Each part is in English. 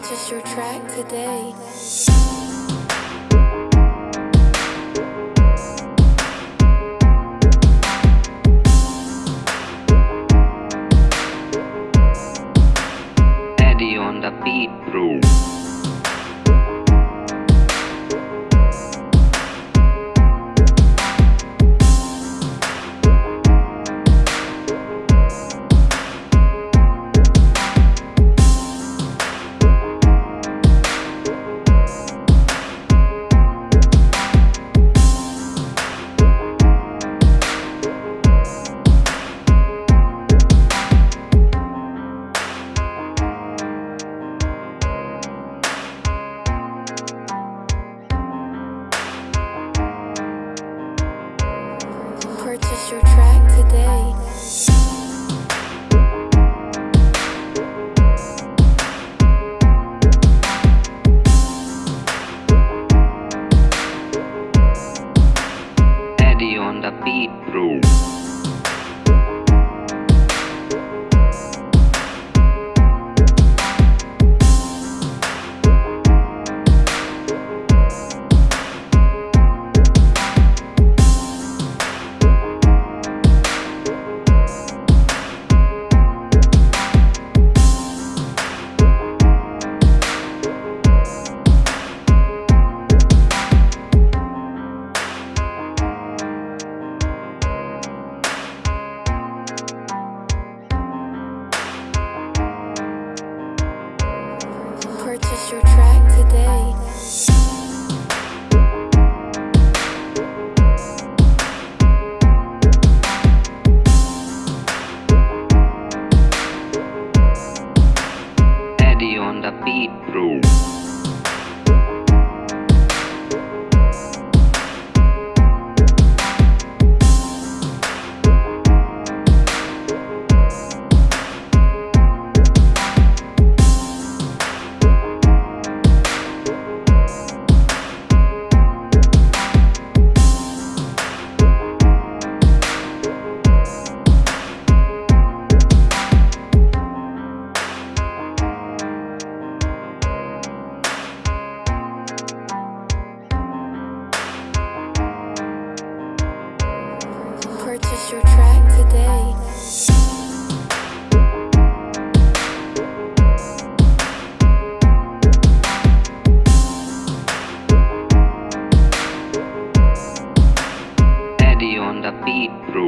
purchase your track today.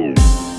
Eddie